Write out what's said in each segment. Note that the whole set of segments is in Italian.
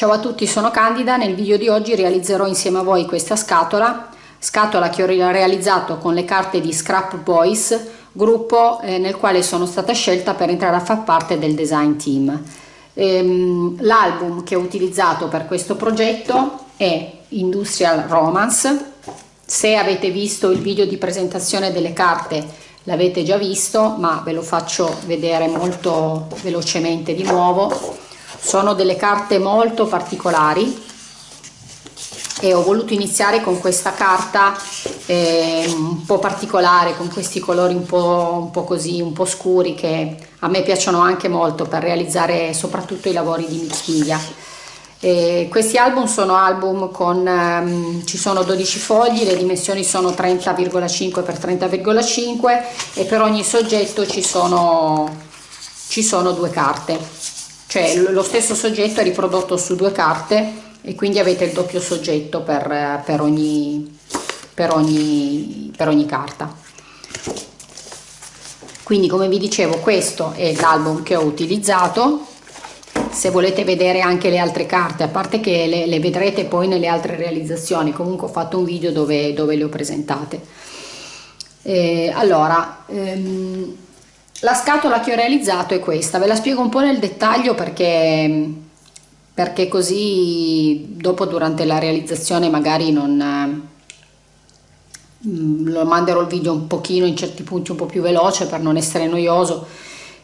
Ciao a tutti, sono Candida, nel video di oggi realizzerò insieme a voi questa scatola, scatola che ho realizzato con le carte di Scrap Boys, gruppo eh, nel quale sono stata scelta per entrare a far parte del design team. Ehm, L'album che ho utilizzato per questo progetto è Industrial Romance, se avete visto il video di presentazione delle carte l'avete già visto, ma ve lo faccio vedere molto velocemente di nuovo sono delle carte molto particolari e ho voluto iniziare con questa carta eh, un po' particolare con questi colori un po', un po' così un po' scuri che a me piacciono anche molto per realizzare soprattutto i lavori di mix eh, questi album sono album con um, ci sono 12 fogli le dimensioni sono 30,5 x 30,5 e per ogni soggetto ci sono ci sono due carte cioè lo stesso soggetto è riprodotto su due carte e quindi avete il doppio soggetto per, per, ogni, per, ogni, per ogni carta. Quindi come vi dicevo questo è l'album che ho utilizzato. Se volete vedere anche le altre carte a parte che le, le vedrete poi nelle altre realizzazioni comunque ho fatto un video dove, dove le ho presentate. Eh, allora ehm, la scatola che ho realizzato è questa, ve la spiego un po' nel dettaglio perché, perché così dopo durante la realizzazione magari non mm, lo manderò il video un pochino in certi punti un po' più veloce per non essere noioso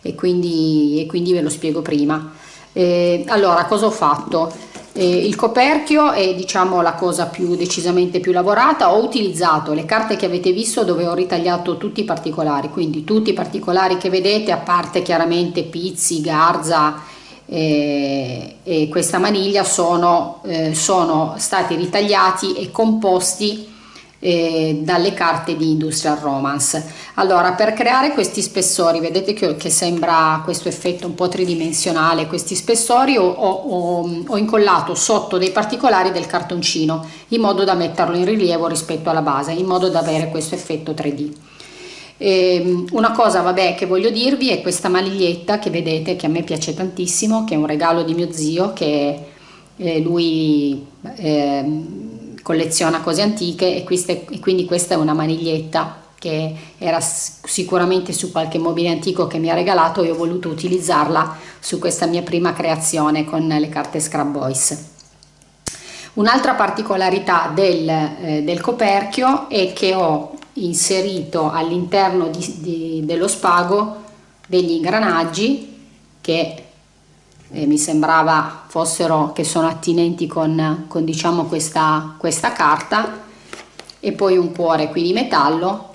e quindi, e quindi ve lo spiego prima. Eh, allora cosa ho fatto? Eh, il coperchio è diciamo la cosa più decisamente più lavorata, ho utilizzato le carte che avete visto dove ho ritagliato tutti i particolari, quindi tutti i particolari che vedete a parte chiaramente pizzi, garza eh, e questa maniglia sono, eh, sono stati ritagliati e composti eh, dalle carte di Industrial Romance. Allora, per creare questi spessori, vedete che, che sembra questo effetto un po' tridimensionale, questi spessori ho, ho, ho, incollato sotto dei particolari del cartoncino in modo da metterlo in rilievo rispetto alla base, in modo da avere questo effetto 3D. E ehm, una cosa vabbè che voglio dirvi è questa maniglietta che vedete che a me piace tantissimo che è un regalo di mio zio che eh, lui eh, colleziona cose antiche e, queste, e quindi questa è una maniglietta che era sicuramente su qualche mobile antico che mi ha regalato e ho voluto utilizzarla su questa mia prima creazione con le carte Scrap Boys. Un'altra particolarità del, eh, del, coperchio è che ho inserito all'interno dello spago degli ingranaggi che eh, mi sembrava fossero che sono attinenti con, con diciamo questa, questa carta e poi un cuore qui di metallo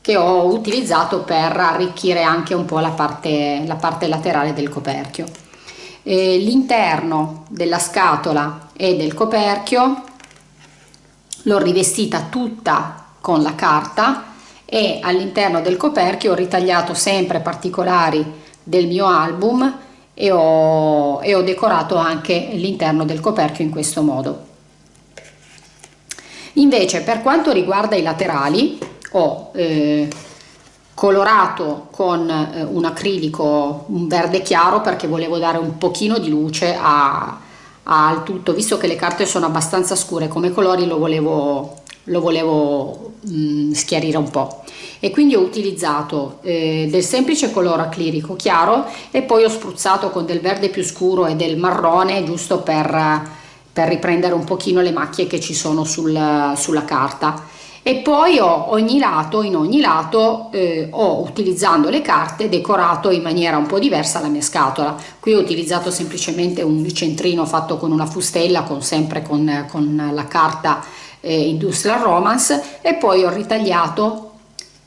che ho utilizzato per arricchire anche un po' la parte, la parte laterale del coperchio. L'interno della scatola e del coperchio l'ho rivestita tutta con la carta e all'interno del coperchio ho ritagliato sempre particolari del mio album e ho, e ho decorato anche l'interno del coperchio in questo modo. Invece per quanto riguarda i laterali ho eh, colorato con eh, un acrilico un verde chiaro perché volevo dare un pochino di luce a, a, al tutto visto che le carte sono abbastanza scure come colori lo volevo, lo volevo mh, mm, schiarire un po' e quindi ho utilizzato eh, del semplice colore acrilico chiaro e poi ho spruzzato con del verde più scuro e del marrone giusto per, per riprendere un pochino le macchie che ci sono sul, sulla carta. E poi ho ogni lato in ogni lato eh, ho utilizzando le carte decorato in maniera un po' diversa la mia scatola. Qui ho utilizzato semplicemente un centrino fatto con una fustella con sempre con, con la carta eh, industrial romance e poi ho ritagliato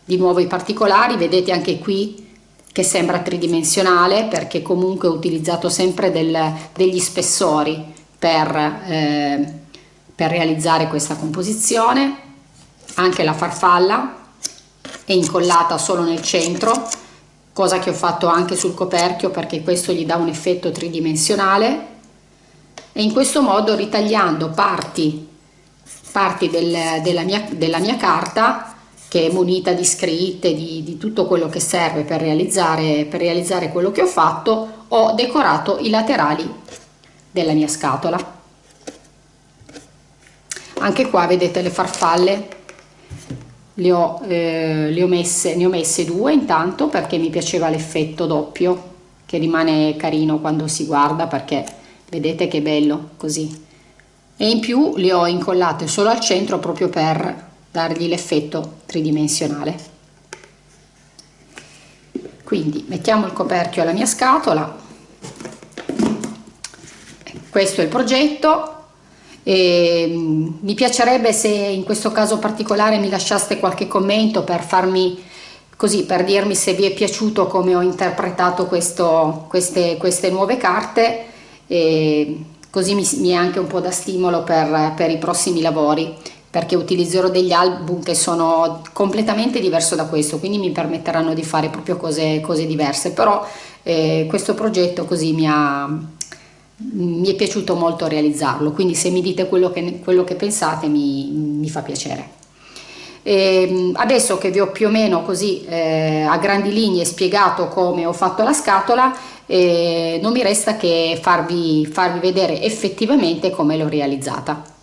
di nuovo i particolari, vedete anche qui che sembra tridimensionale perché comunque ho utilizzato sempre del, degli spessori per, eh, per realizzare questa composizione, anche la farfalla è incollata solo nel centro, cosa che ho fatto anche sul coperchio perché questo gli dà un effetto tridimensionale. E in questo modo ritagliando parti, parti del, della, mia, della mia carta che è munita di scritte, di, di tutto quello che serve per realizzare, per realizzare quello che ho fatto, ho decorato i laterali della mia scatola. Anche qua vedete le farfalle. Le ho, eh, le ho messe ne ho messe due intanto perché mi piaceva l'effetto doppio che rimane carino quando si guarda perché vedete che bello così. E in più le ho incollate solo al centro proprio per dargli l'effetto tridimensionale. Quindi mettiamo il coperchio alla mia scatola. Questo è il progetto. E mm, mi piacerebbe se in questo caso particolare mi lasciaste qualche commento per farmi così per dirmi se vi è piaciuto come ho interpretato questo, queste, queste nuove carte. E così mi, mi, è anche un po' da stimolo per, per i prossimi lavori perché utilizzerò degli album che sono completamente diverso da questo quindi mi permetteranno di fare proprio cose, cose diverse però eh, questo progetto così mi ha, mi è piaciuto molto realizzarlo, quindi se mi dite quello che, quello che pensate mi, mi, fa piacere. E ehm, adesso che vi ho più o meno così eh, a grandi linee spiegato come ho fatto la scatola, eh, non mi resta che farvi, farvi vedere effettivamente come l'ho realizzata.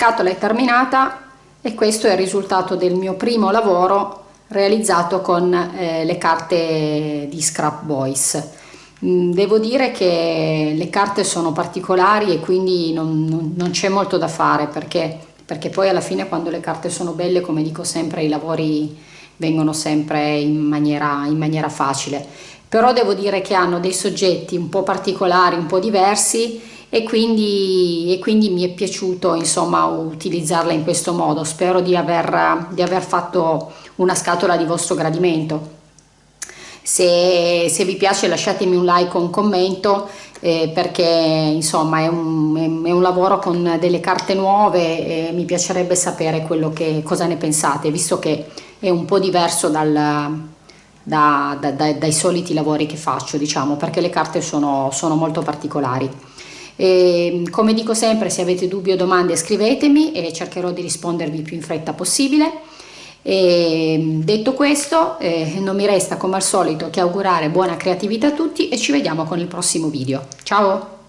Scatola è terminata e questo è il risultato del mio primo lavoro realizzato con eh, le carte di Scrap Boys. Mm, devo dire che le carte sono particolari e quindi non, non, non c'è molto da fare perché, perché poi alla fine quando le carte sono belle, come dico sempre, i lavori vengono sempre in maniera, in maniera facile. Però devo dire che hanno dei soggetti un po' particolari, un po' diversi e quindi, e quindi mi è piaciuto insomma utilizzarla in questo modo. Spero di aver, di aver fatto una scatola di vostro gradimento. Se, se, vi piace lasciatemi un like o un commento eh, perché insomma è un, è un, lavoro con delle carte nuove e mi piacerebbe sapere che, cosa ne pensate visto che è un po' diverso dal, da, da, da, dai soliti lavori che faccio diciamo perché le carte sono, sono molto particolari. E, come dico sempre se avete dubbi o domande scrivetemi e cercherò di rispondervi più in fretta possibile. E, detto questo eh, non mi resta come al solito che augurare buona creatività a tutti e ci vediamo con il prossimo video. Ciao!